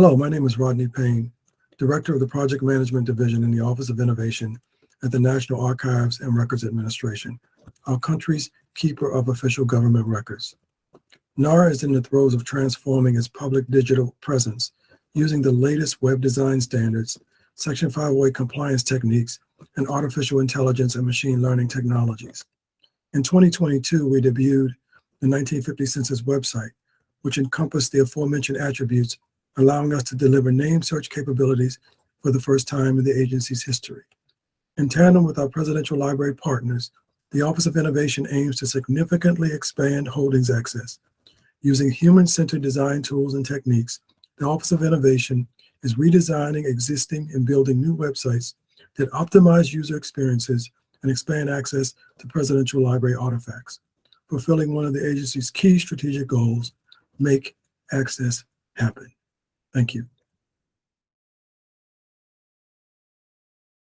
Hello, my name is Rodney Payne, Director of the Project Management Division in the Office of Innovation at the National Archives and Records Administration, our country's keeper of official government records. NARA is in the throes of transforming its public digital presence using the latest web design standards, Section 508 compliance techniques, and artificial intelligence and machine learning technologies. In 2022, we debuted the 1950 Census website, which encompassed the aforementioned attributes, allowing us to deliver name search capabilities for the first time in the agency's history. In tandem with our presidential library partners, the Office of Innovation aims to significantly expand holdings access. Using human-centered design tools and techniques, the Office of Innovation is redesigning existing and building new websites that optimize user experiences and expand access to presidential library artifacts, fulfilling one of the agency's key strategic goals, make access happen. Thank you.